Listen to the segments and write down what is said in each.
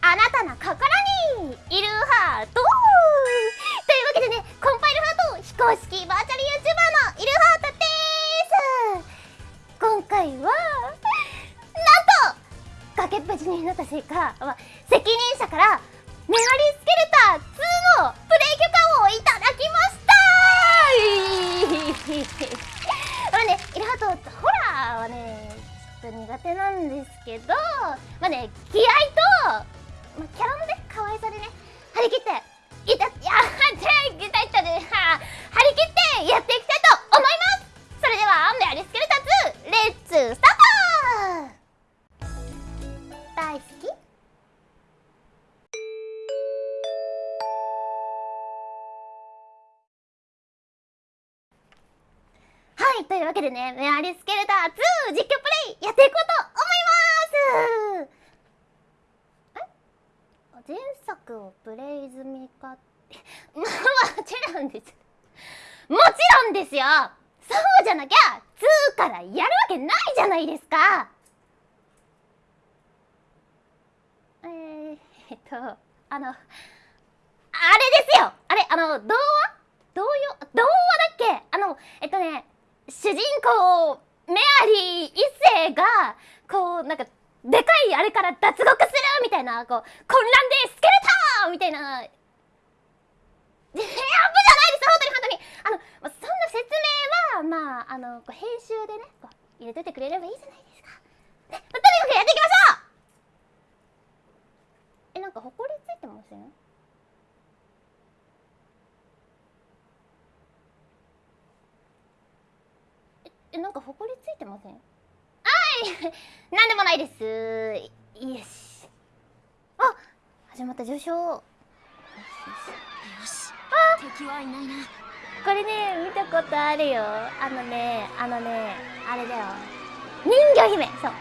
あなたの心にいるハート。というわけでねコンパイルハート非公式バーチャル YouTuber のいるハートです。今回はなんと崖っぷちになったせいか、まあ、責任者からメアリスケルター2のプレイ許可をいただきました。まあねイルハートホラーはねちょっと苦手なんですけどまあね気合とまあ、キャラのね可愛さでね張り切っていたいやいたいたね。張り切ってやっていきたいと思います。それではメアリスケルタ2レッツスタート。大好き？はいというわけでねメアリスケルタ2実況プレイやっていこうと思います前作をプレイ済みかって。もちろんです。もちろんですよ。そうじゃなきゃ2からやるわけないじゃないですか。えー、えっとあのあれですよ。あれあの童話？童謡？童話だっけ？あのえっとね主人公メアリー一世がこうなんかでかいあれから脱獄するみたいなこう混乱でスケルターみたいなえ危じゃないです本当に本当にあの、まあ、そんな説明まああのこう編集でねこう入れといてくれればいいじゃないですか、ね、とにかくやっていきましょう！えなんかほこりついてません？えなんかほこりついてません？あい！なんでもないです！よし。あ始まった上昇よし。敵はいないな。これね見たことあるよ。あのねあのねあれだよ。人魚姫。そう。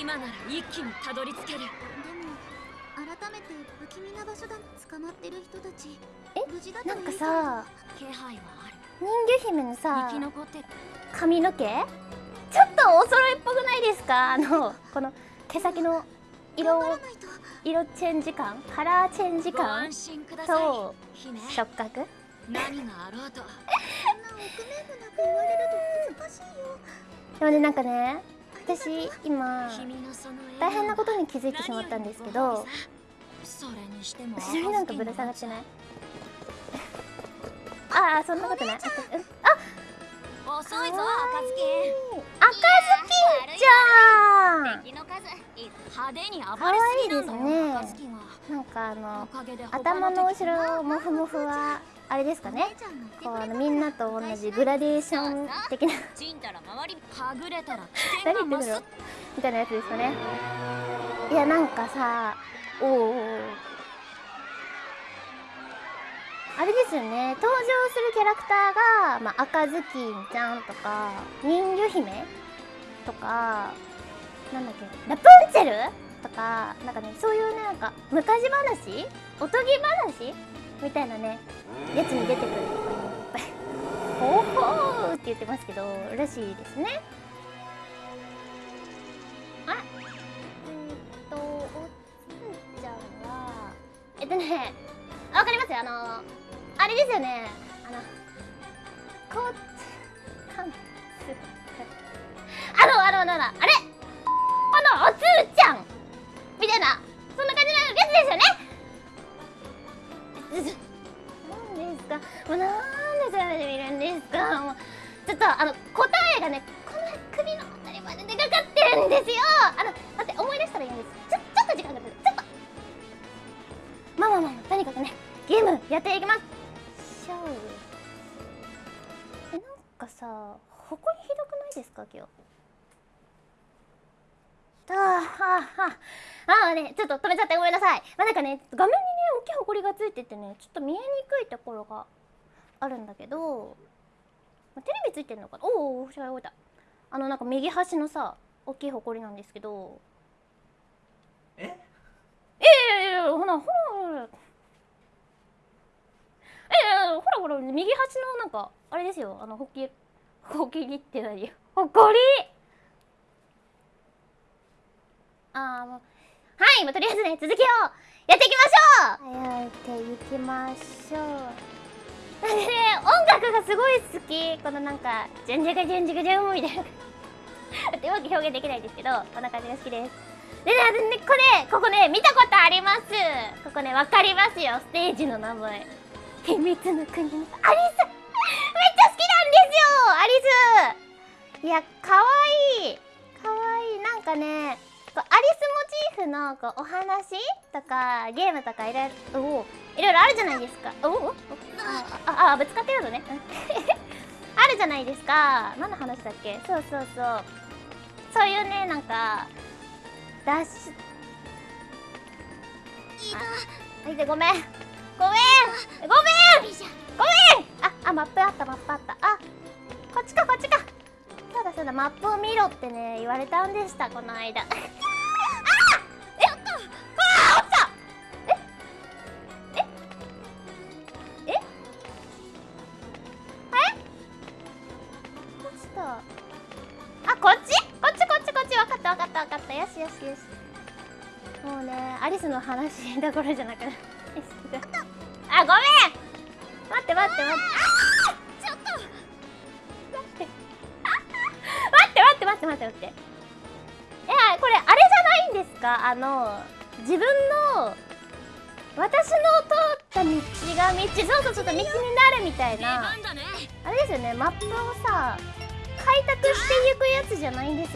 今なら一気にたどり着ける。でも改めて不気味な場所だ捕まってる人たち。え？なんかさ気配はある。人魚姫のさ生き残って。髪の毛？ちょっとお揃いっぽくないですか？あのこの毛先の色色チェンジ感？カラーチェンジ感？と触覚？何があろうと。でもねなんかね私今大変なことに気づいてしまったんですけど後ろになんかぶら下がってない？ああそんなことない。あ遅いぞ赤ずき赤ずきちゃん。派手に暴れすぎなんだよ赤ずきがなんかあの頭の後ろモフモフはあれですかね。こうあのみんなと同じグラデーション的な。何言ってんのみたいなやつです。かねいやなんかさおおあれですよね。登場するキャラクターが、まあ、赤ずきんちゃんとか人魚姫とかなんだっけラプンツェルとかなんかねそういうねなんか昔話？おとぎ話？みたいなねやつに出てくる。とかねほほーって言ってますけどらしいですね。あえー、っとおつーちゃんはえっとねわかりますよ。あのあれですよね。あのこうかんあのあのあのあれ答えがねこの首のあたりまででかかってるんですよ。あの待って思い出したらいいんです。ちょちょっと時間がかかる。ちょっと。まあまあまあとにかくねゲームやっていきます。しょうえなんかさほこりひどくないですか今日？ああああねちょっと止めちゃってごめんなさい。まあなんかね画面にね大きいほこりがついててねちょっと見えにくいところがあるんだけどテレビついてんのかな？おお違うた。あのなんか右端のさ大きいほこりなんですけど。え？ええほらほらほらえほらほら右端のなんかあれですよあのほきほきりって何ほこりああもうはい、まあ、とりあえずね続きをやっていきましょうやっていきましょうなんでね音楽がすごい好き。このなんか「じゃんじゃがじゃんじゃがじゃん」みたいなってうまく表現できないんですけどこんな感じが好きですでねでねこれここね見たことありますここねわかりますよステージの名前秘密の国のアリスめっちゃ好きなんですよアリスいやかわいいかわいいなんかねこうアリスモチーフのこうお話とかゲームとかいろいろおいろいろあるじゃないですか。おおあああぶつかってるのね。あるじゃないですか。何の話だっけ？そうそうそう。そういうねなんかダッシュ。あはいでごめん。ごめん。ごめん。ごめん。ああマップあったマップあった。あこっちかこっちか。そうだそうだ。マップを見ろってね言われたんでしたこの間アリスの話どころじゃなくなあごめん。待って待って待ってちょっと。待って。待って待って待って待って。待っていやこれあれじゃないんですか？あの自分の私の通った道が道そうそうそう道になるみたい出な。あれですよね。マップをさ開拓していくやつじゃないんです。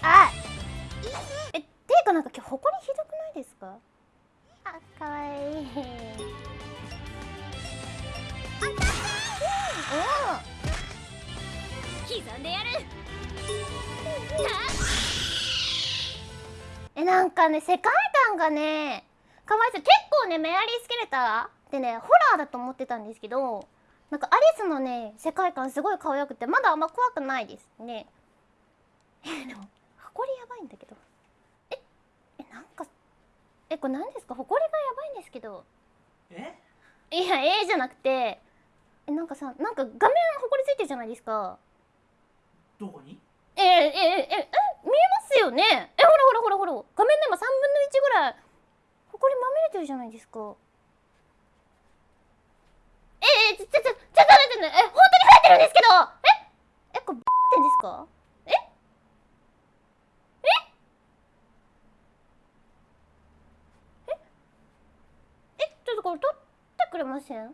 あ今日埃ひどくないですか？あかわいい。刻んでやる。えなんかね世界観がねかわいそう。結構ねメアリー・スケレターってねホラーだと思ってたんですけどなんかアリスのね世界観すごい可愛くてまだあんま怖くないですね。えでも埃やばいんだけど。ええなんかえこれ何ですか？埃がやばいんですけど。え？いやええじゃなくてえなんかさなんか画面埃ついてるじゃないですか。どこに？ええええええ見えますよね。えほらほらほらほら。画面の今3分の1ぐらいほこりまみれてるじゃないですか。ええちょちょちょちょっと待ってね。え本当に増えてるんですけど。え？えこれってんですかええええちょっとこれ取ってくれません？え？っ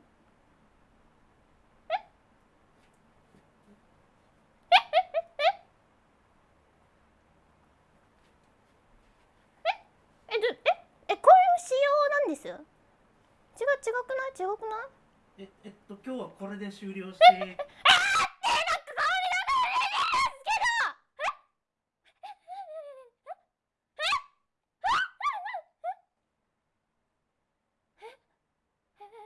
え？え？こういう仕様なんです違う違くない違くないえ？え？っと今日はこれで終了して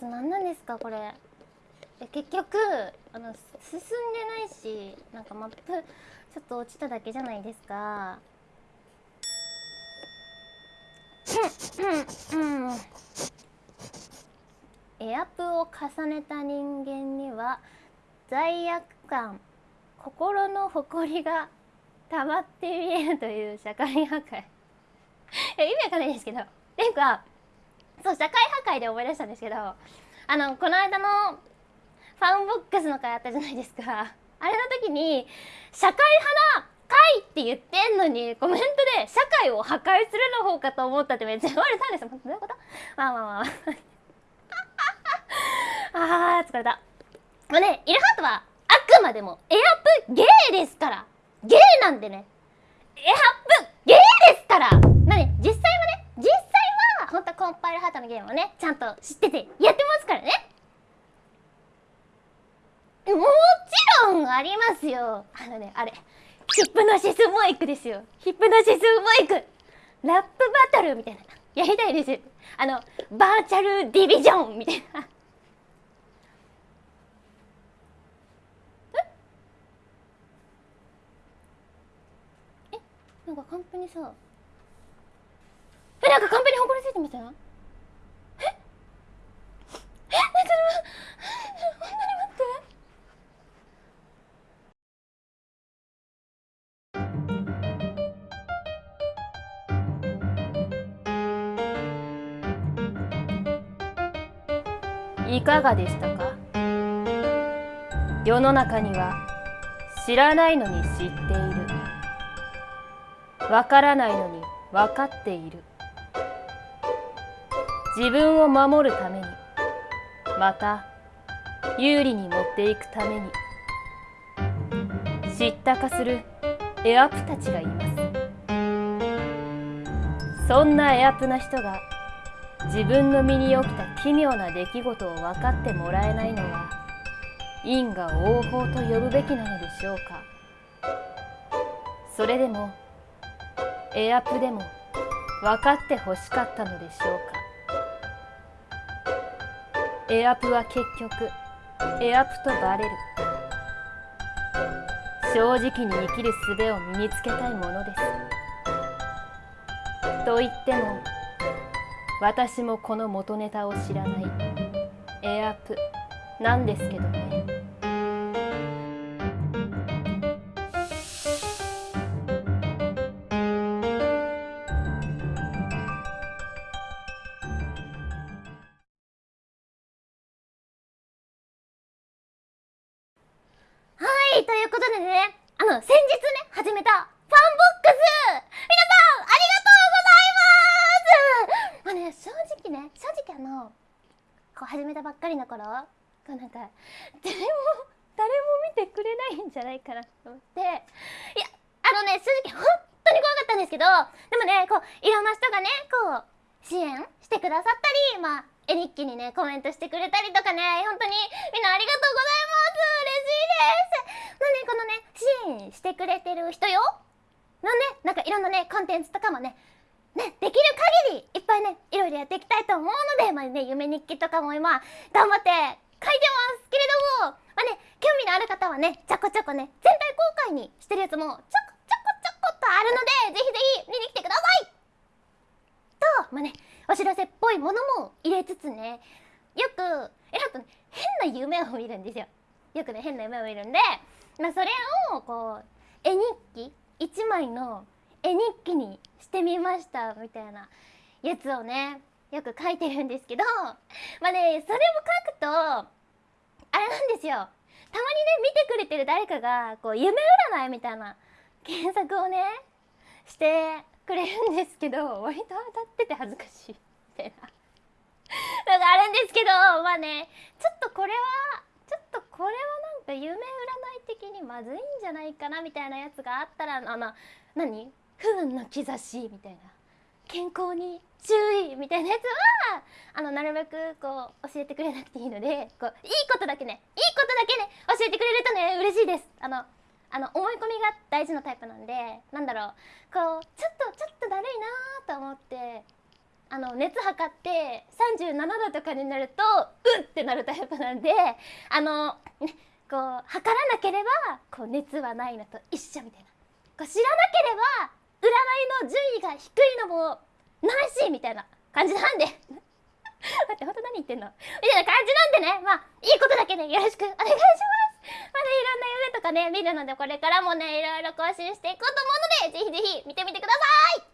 え今回のこと何なんですかこれ。え結局あの進んでないしなんかマップちょっと落ちただけじゃないですか。エアプを重ねた人間には罪悪感心の誇りが溜まって見えるという社会破壊。え意味わかんないですけど。っていうかそう社会破壊で思い出したんですけどあのこの間のファンボックスの回あったじゃないですか。あれの時に社会派な会って言ってんのにコメントで社会を破壊するの方かと思ったってめっちゃ言われたんですよ。どういうこと？まあまあまあまあ。あー疲れた。もうねイルハートはあくまでもエアプゲーですから。ゲーなんでね。エアプゲーですから。まあね実際はね実際は本当コンパイルハートのゲームをねちゃんと知っててやってますからね。もちろんありますよ。あのねあれヒップノシスモイクですよ。ヒップノシスモイク。ラップバトルみたいな。やりたいです。あのバーチャルディビジョンみたいな。え？なんかカンペにさなんかカンペにほこりついてました？えええちょっと待って本当に待って。いかがでしたか？世の中には知らないのに知っている。わからないのに分かっている。自分を守るために。また有利に持っていくために。知ったかするエアプたちがいます。そんなエアプな人が自分の身に起きた奇妙な出来事を分かってもらえないのは因果応報と呼ぶべきなのでしょうか。それでもエアプでも分かってほしかったのでしょうか。エアプは結局エアプとバレる。正直に生きる術を身につけたいものです。と言っても私もこの元ネタを知らない。エアプなんですけどね。いということでねあの先日ね始めたファンボックス。皆さんありがとうございます。まあね正直ね正直あのこう始めたばっかりの頃こうなんか誰も誰も見てくれないんじゃないかなと思って。いやあのね正直本当に怖かったんですけどでもねこういろんな人がねこう支援してくださったりまあ絵日記にねコメントしてくれたりとかね当にみんなありがとうございます嬉しいですまあねこのね支援してる人よ。のねなんかいろんなねコンテンツとかもねね、できる限りいっぱいねいろいろやっていきたいと思うので、まあね、夢日記とかも今頑張って書いてますけれども、まあね、興味のある方はねちょこちょこね全体公開にしてるやつもちょこちょこちょこっとあるのでぜひぜひ見に来てください。と、まあね、お知らせっぽいものも入れつつねよくえなんとね変な夢を見るんですよ。よくね変な夢を見るんで、まあ、それをこう絵日記？1枚の絵日記にしてみましたみたいなやつをねよく書いてるんですけど まあねそれを書くとあれなんですよ。たまにね見てくれてる誰かがこう夢占いみたいな検索をねしてくれるんですけど割と当たってて恥ずかしいみたいなのがあるんですけどまあねちょっとこれはこれはなんか夢占い的にまずいんじゃないかなみたいなやつがあったらあの何？不運の兆しみたいな。健康に注意みたいなやつはあのなるべくこう教えてくれなくていいのでこういいことだけねいいことだけね教えてくれるとね嬉しいです。あのあの思い込みが大事なタイプなんでなんだろうこうちょっとちょっとだるいなと思ってあの熱測って37度とかになるとうってなるタイプなんであの、ね、こう測らなければこう熱はないのと一緒みたいな。こう知らなければ占いの順位が低いのもないしみたいな感じなんで。待って本当何言ってんの？みたいな感じなんでね。まあいいことだけねよろしくお願いします。まだいろんな夢とかね見るのでこれからもねいろいろ更新していこうと思うのでぜひぜひ見てみてください。